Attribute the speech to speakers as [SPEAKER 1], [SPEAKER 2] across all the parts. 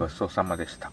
[SPEAKER 1] ごちそうさまでした。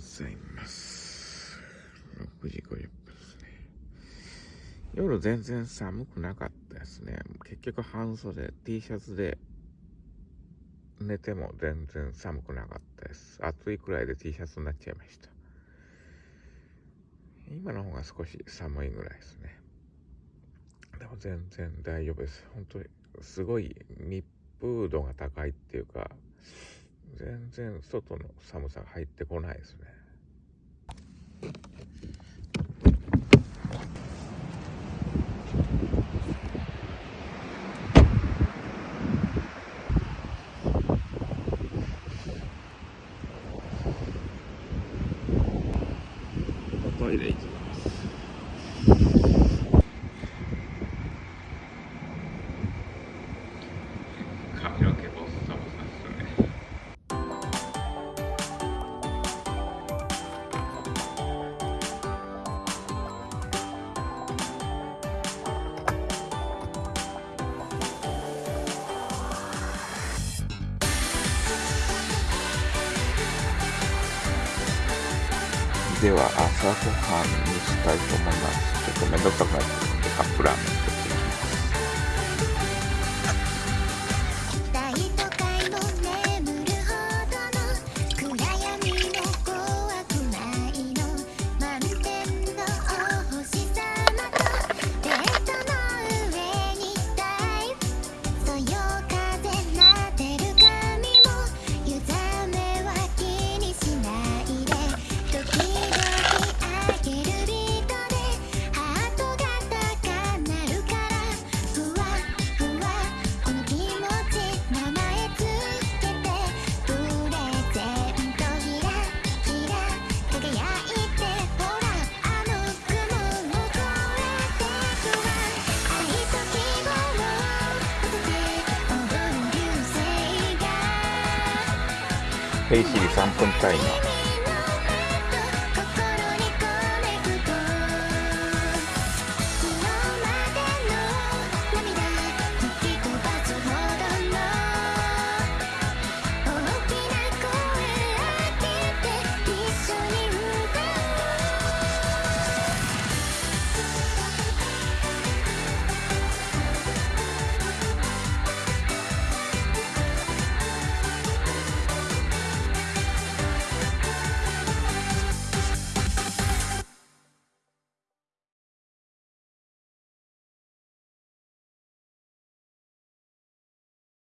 [SPEAKER 1] ございます。6時50分ですね。夜全然寒くなかったですね。結局半袖、T シャツで寝ても全然寒くなかったです。暑いくらいで T シャツになっちゃいました。今の方が少し寒いぐらいですね。でも全然大丈夫です。本当にすごい密封度が高いっていうか、全然外の寒さが入ってこないですね。
[SPEAKER 2] では朝ごはんにしたいと思います。ちょっとめんどくさくなってカップラーメン黑市里三分带鸟。